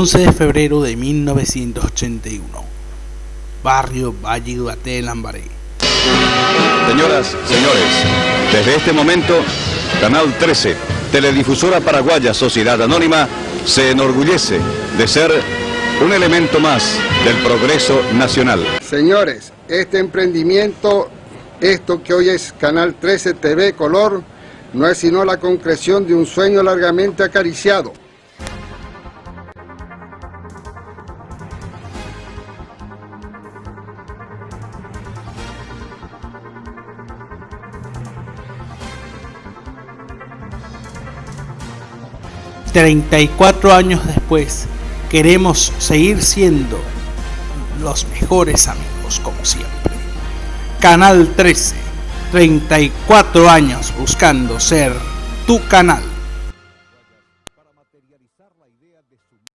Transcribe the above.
11 de febrero de 1981. Barrio Valle Guaté, Lambaré. Señoras, señores, desde este momento, Canal 13, Teledifusora Paraguaya Sociedad Anónima, se enorgullece de ser un elemento más del progreso nacional. Señores, este emprendimiento, esto que hoy es Canal 13 TV Color, no es sino la concreción de un sueño largamente acariciado. 34 años después, queremos seguir siendo los mejores amigos como siempre. Canal 13, 34 años buscando ser tu canal.